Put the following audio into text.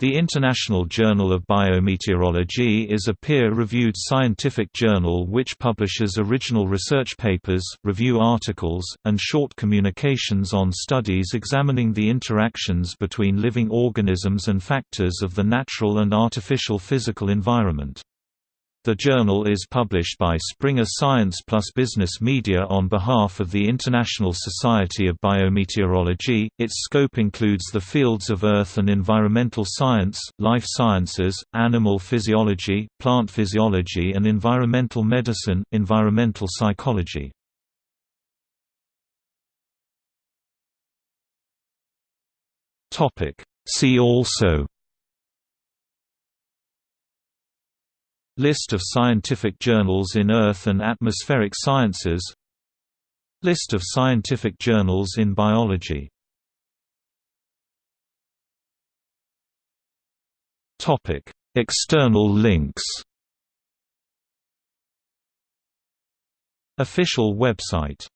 The International Journal of Biometeorology is a peer-reviewed scientific journal which publishes original research papers, review articles, and short communications on studies examining the interactions between living organisms and factors of the natural and artificial physical environment. The journal is published by Springer Science Plus Business Media on behalf of the International Society of Biometeorology. Its scope includes the fields of earth and environmental science, life sciences, animal physiology, plant physiology, and environmental medicine, environmental psychology. Topic: See also List of scientific journals in Earth and atmospheric sciences. List of scientific journals in biology. External links. Official website